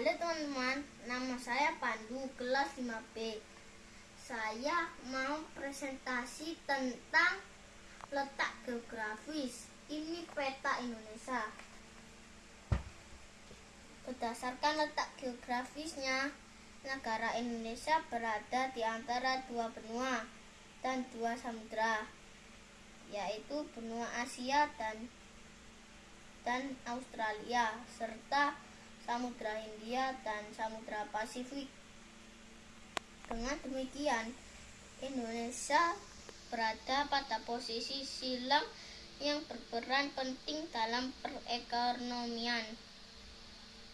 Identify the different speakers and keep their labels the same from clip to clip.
Speaker 1: Halo teman-teman, nama saya Pandu, kelas 5B. Saya mau presentasi tentang letak geografis. Ini peta Indonesia. Berdasarkan letak geografisnya, negara Indonesia berada di antara dua benua dan dua samudra, yaitu benua Asia dan dan Australia serta Samudra Hindia dan Samudra Pasifik. Dengan demikian, Indonesia berada pada posisi silang yang berperan penting dalam perekonomian.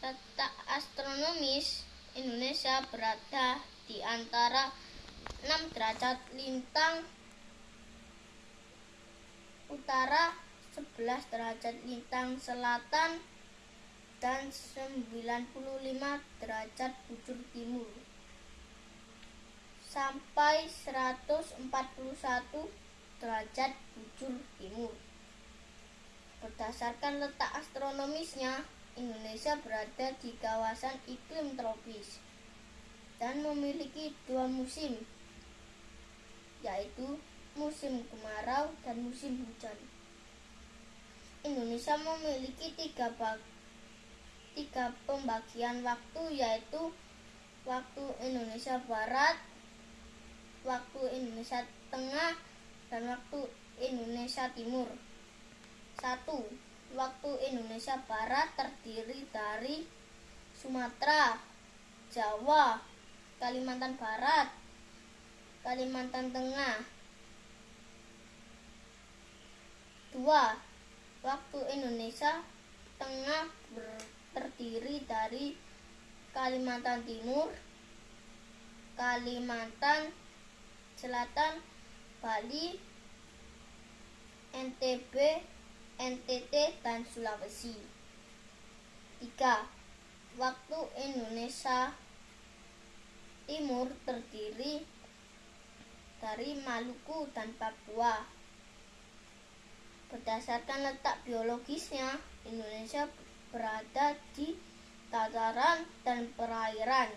Speaker 1: Letak astronomis Indonesia berada di antara 6 derajat lintang utara, 11 derajat lintang selatan, dan 95 derajat bujur timur sampai 141 derajat bujur timur. Berdasarkan letak astronomisnya, Indonesia berada di kawasan iklim tropis dan memiliki dua musim, yaitu musim kemarau dan musim hujan. Indonesia memiliki tiga bag tiga pembagian waktu yaitu waktu Indonesia Barat, waktu Indonesia Tengah, dan waktu Indonesia Timur. Satu, waktu Indonesia Barat terdiri dari Sumatera, Jawa, Kalimantan Barat, Kalimantan Tengah. Dua, waktu Indonesia Tengah terdiri dari Kalimantan Timur, Kalimantan Selatan, Bali, NTB, NTT, dan Sulawesi. 3. Waktu Indonesia Timur terdiri dari Maluku dan Papua. Berdasarkan letak biologisnya, Indonesia berada di dataran dan perairan.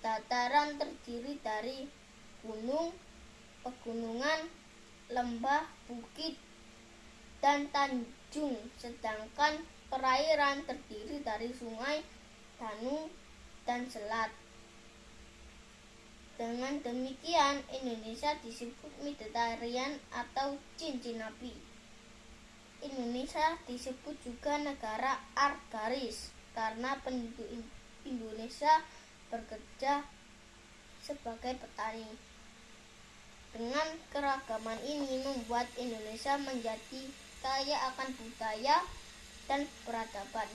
Speaker 1: Dataran terdiri dari gunung, pegunungan, lembah, bukit, dan tanjung, sedangkan perairan terdiri dari sungai, danau, dan selat. Dengan demikian, Indonesia disebut Mediterranean atau cincin api. Indonesia disebut juga negara argaris karena penduduk Indonesia bekerja sebagai petani. Dengan keragaman ini membuat Indonesia menjadi kaya akan budaya dan peradaban.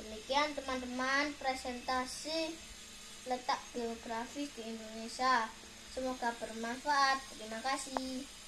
Speaker 1: Demikian teman-teman presentasi letak geografis di Indonesia. Semoga bermanfaat. Terima kasih.